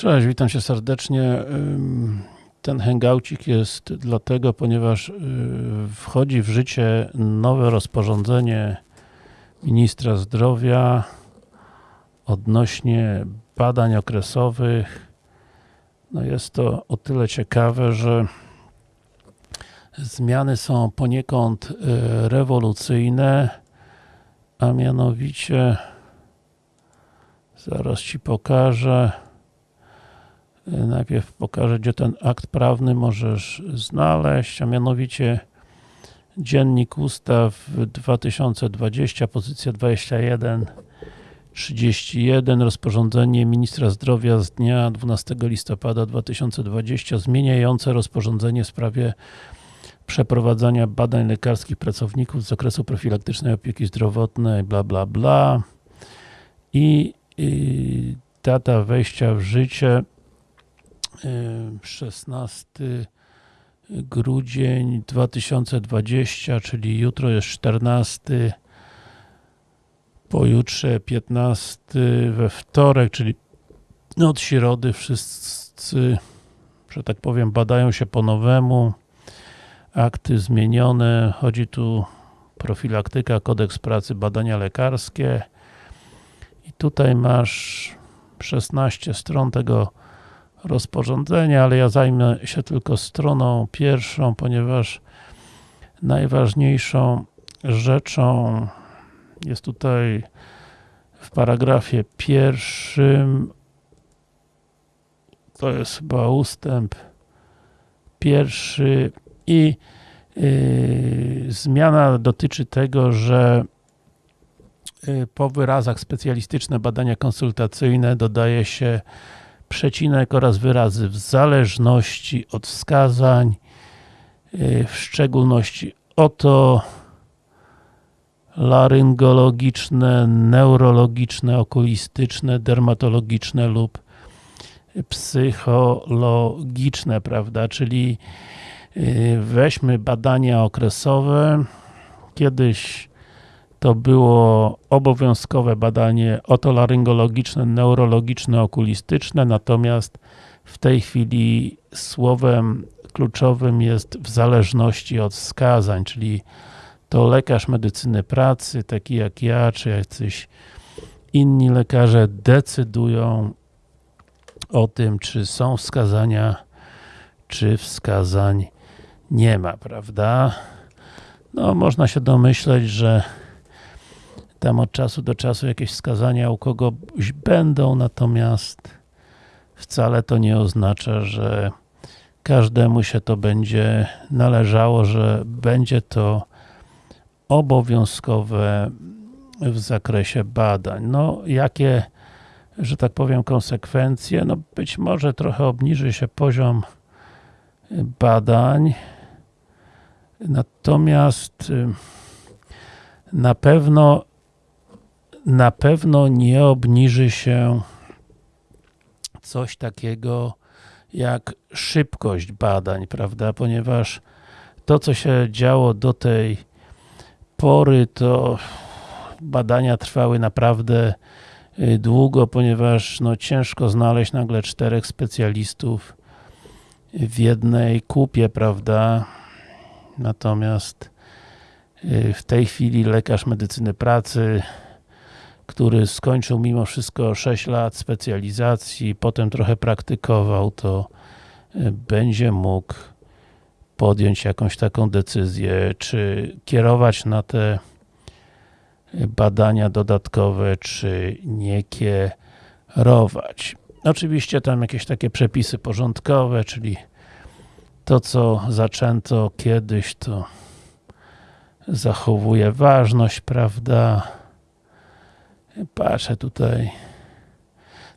Cześć, witam Cię serdecznie. Ten hangoucik jest dlatego, ponieważ y, wchodzi w życie nowe rozporządzenie ministra zdrowia odnośnie badań okresowych. No jest to o tyle ciekawe, że zmiany są poniekąd y, rewolucyjne, a mianowicie zaraz Ci pokażę Najpierw pokażę, gdzie ten akt prawny możesz znaleźć, a mianowicie Dziennik Ustaw 2020, pozycja 21, 31, rozporządzenie Ministra Zdrowia z dnia 12 listopada 2020 zmieniające rozporządzenie w sprawie przeprowadzania badań lekarskich pracowników z zakresu profilaktycznej opieki zdrowotnej, bla bla bla. I, i data wejścia w życie 16 grudzień 2020, czyli jutro jest 14, pojutrze 15, we wtorek, czyli od środy wszyscy, że tak powiem, badają się po nowemu, akty zmienione, chodzi tu profilaktyka, kodeks pracy, badania lekarskie. I tutaj masz 16 stron tego rozporządzenia, ale ja zajmę się tylko stroną pierwszą, ponieważ najważniejszą rzeczą jest tutaj w paragrafie pierwszym to jest chyba ustęp pierwszy i yy, zmiana dotyczy tego, że yy, po wyrazach specjalistyczne badania konsultacyjne dodaje się przecinek oraz wyrazy w zależności od wskazań, y, w szczególności oto laryngologiczne, neurologiczne, okulistyczne, dermatologiczne lub psychologiczne, prawda, czyli y, weźmy badania okresowe, kiedyś to było obowiązkowe badanie otolaryngologiczne, neurologiczne, okulistyczne, natomiast w tej chwili słowem kluczowym jest w zależności od wskazań, czyli to lekarz medycyny pracy, taki jak ja, czy jacyś inni lekarze decydują o tym, czy są wskazania, czy wskazań nie ma, prawda? No, można się domyśleć, że tam od czasu do czasu jakieś wskazania u kogoś będą, natomiast wcale to nie oznacza, że każdemu się to będzie należało, że będzie to obowiązkowe w zakresie badań. No, jakie, że tak powiem, konsekwencje? No, być może trochę obniży się poziom badań, natomiast y, na pewno na pewno nie obniży się coś takiego jak szybkość badań, prawda, ponieważ to, co się działo do tej pory, to badania trwały naprawdę y, długo, ponieważ no, ciężko znaleźć nagle czterech specjalistów w jednej kupie, prawda, natomiast y, w tej chwili lekarz medycyny pracy który skończył mimo wszystko 6 lat specjalizacji, potem trochę praktykował, to e, będzie mógł podjąć jakąś taką decyzję, czy kierować na te badania dodatkowe, czy nie kierować. Oczywiście tam jakieś takie przepisy porządkowe, czyli to, co zaczęto kiedyś, to zachowuje ważność, prawda? Patrzę tutaj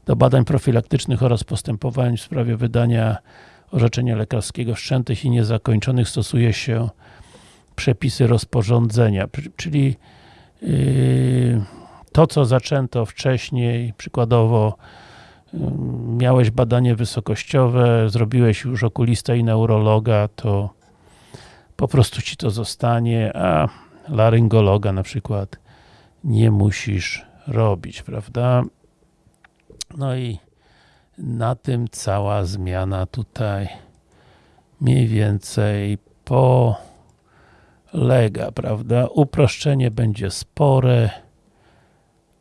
do badań profilaktycznych oraz postępowań w sprawie wydania orzeczenia lekarskiego wszczętych i niezakończonych stosuje się przepisy rozporządzenia, czyli yy, to, co zaczęto wcześniej, przykładowo yy, miałeś badanie wysokościowe, zrobiłeś już okulista i neurologa, to po prostu ci to zostanie, a laryngologa na przykład nie musisz robić, prawda? No i na tym cała zmiana tutaj mniej więcej polega, prawda? Uproszczenie będzie spore,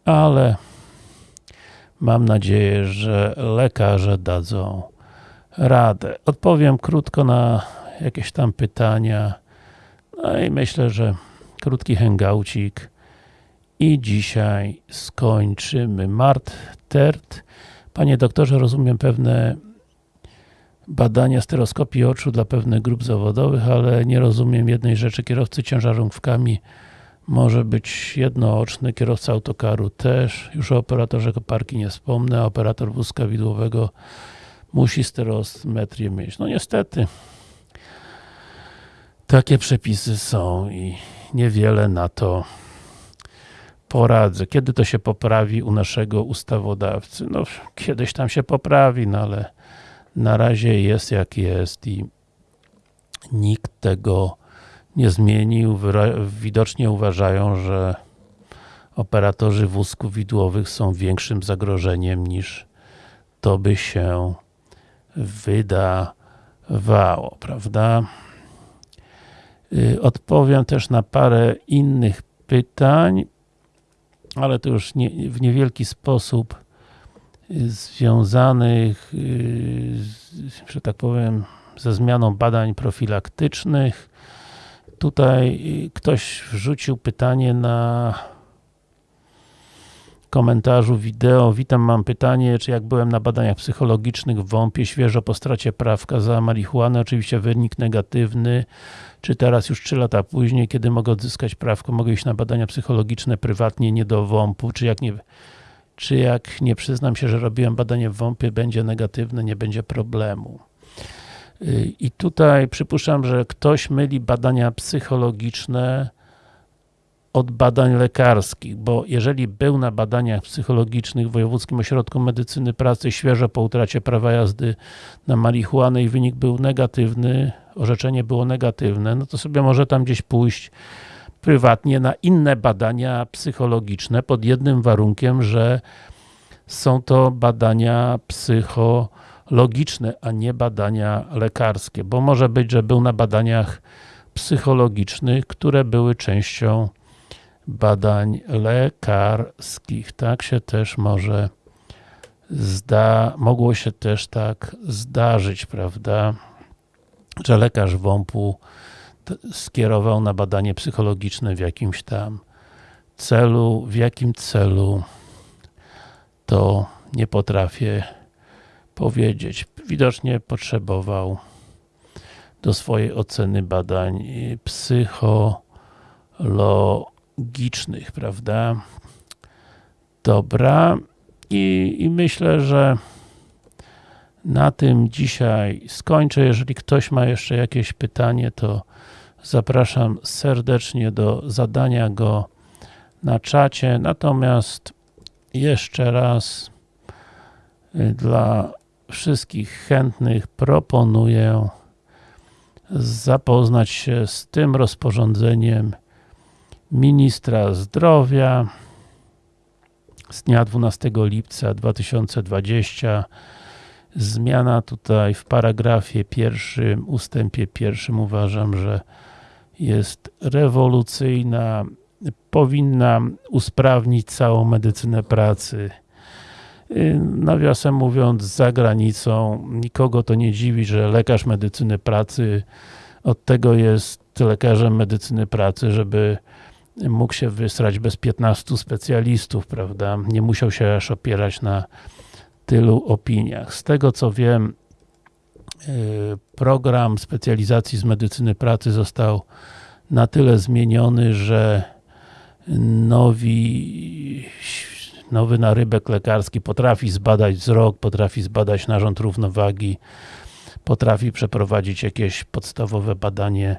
ale mam nadzieję, że lekarze dadzą radę. Odpowiem krótko na jakieś tam pytania. No i myślę, że krótki hangoucik i dzisiaj skończymy. Mart Tert. Panie doktorze, rozumiem pewne badania stereoskopii oczu dla pewnych grup zawodowych, ale nie rozumiem jednej rzeczy. Kierowcy ciężarówkami może być jednooczny, kierowca autokaru też. Już o operatorze koparki nie wspomnę, a operator wózka widłowego musi stereometrię mieć. No niestety, takie przepisy są i niewiele na to poradzę. Kiedy to się poprawi u naszego ustawodawcy? No, kiedyś tam się poprawi, no ale na razie jest jak jest i nikt tego nie zmienił. Widocznie uważają, że operatorzy wózków widłowych są większym zagrożeniem niż to by się wydawało, prawda? Y, odpowiem też na parę innych pytań, ale to już nie, w niewielki sposób y, związanych, y, że tak powiem, ze zmianą badań profilaktycznych. Tutaj ktoś wrzucił pytanie na komentarzu wideo. Witam, mam pytanie, czy jak byłem na badaniach psychologicznych w WOMP-ie, świeżo po stracie prawka za marihuanę, oczywiście wynik negatywny, czy teraz już 3 lata później, kiedy mogę odzyskać prawko, mogę iść na badania psychologiczne prywatnie, nie do WOMP-u, czy jak nie czy jak nie przyznam się, że robiłem badanie w WOMP-ie, będzie negatywne, nie będzie problemu. I tutaj przypuszczam, że ktoś myli badania psychologiczne od badań lekarskich, bo jeżeli był na badaniach psychologicznych w Wojewódzkim Ośrodku Medycyny Pracy świeżo po utracie prawa jazdy na marihuanę i wynik był negatywny, orzeczenie było negatywne, no to sobie może tam gdzieś pójść prywatnie na inne badania psychologiczne pod jednym warunkiem, że są to badania psychologiczne, a nie badania lekarskie, bo może być, że był na badaniach psychologicznych, które były częścią badań lekarskich. Tak się też może zda, mogło się też tak zdarzyć, prawda, że lekarz WOMP-u skierował na badanie psychologiczne w jakimś tam celu, w jakim celu to nie potrafię powiedzieć. Widocznie potrzebował do swojej oceny badań psychologicznych logicznych, prawda? Dobra. I, I myślę, że na tym dzisiaj skończę. Jeżeli ktoś ma jeszcze jakieś pytanie, to zapraszam serdecznie do zadania go na czacie. Natomiast jeszcze raz y, dla wszystkich chętnych proponuję zapoznać się z tym rozporządzeniem ministra zdrowia z dnia 12 lipca 2020 zmiana tutaj w paragrafie pierwszym, ustępie pierwszym uważam, że jest rewolucyjna, powinna usprawnić całą medycynę pracy. Nawiasem mówiąc, za granicą. Nikogo to nie dziwi, że lekarz medycyny pracy od tego jest lekarzem medycyny pracy, żeby mógł się wysrać bez 15 specjalistów, prawda? Nie musiał się aż opierać na tylu opiniach. Z tego co wiem, y, program specjalizacji z medycyny pracy został na tyle zmieniony, że nowi, nowy narybek lekarski potrafi zbadać wzrok, potrafi zbadać narząd równowagi, potrafi przeprowadzić jakieś podstawowe badanie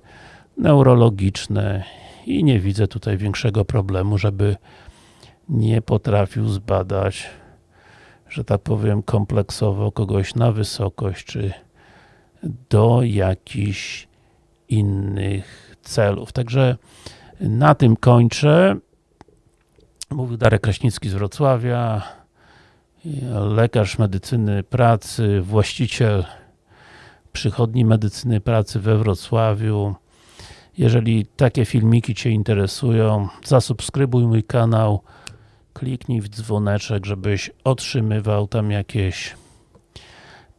neurologiczne i nie widzę tutaj większego problemu, żeby nie potrafił zbadać, że tak powiem, kompleksowo kogoś na wysokość, czy do jakichś innych celów. Także na tym kończę. Mówił Darek Kraśnicki z Wrocławia. lekarz medycyny pracy, właściciel przychodni medycyny pracy we Wrocławiu. Jeżeli takie filmiki Cię interesują, zasubskrybuj mój kanał, kliknij w dzwoneczek, żebyś otrzymywał tam jakieś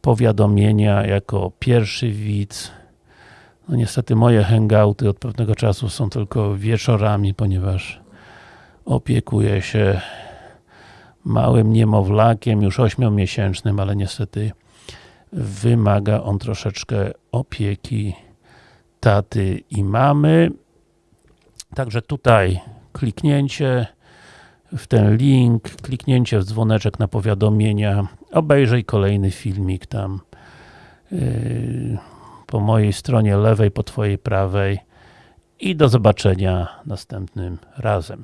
powiadomienia jako pierwszy widz. No niestety moje hangouty od pewnego czasu są tylko wieczorami, ponieważ opiekuję się małym niemowlakiem, już ośmiomiesięcznym, ale niestety wymaga on troszeczkę opieki taty i mamy. Także tutaj kliknięcie w ten link, kliknięcie w dzwoneczek na powiadomienia, obejrzyj kolejny filmik tam yy, po mojej stronie lewej, po twojej prawej i do zobaczenia następnym razem.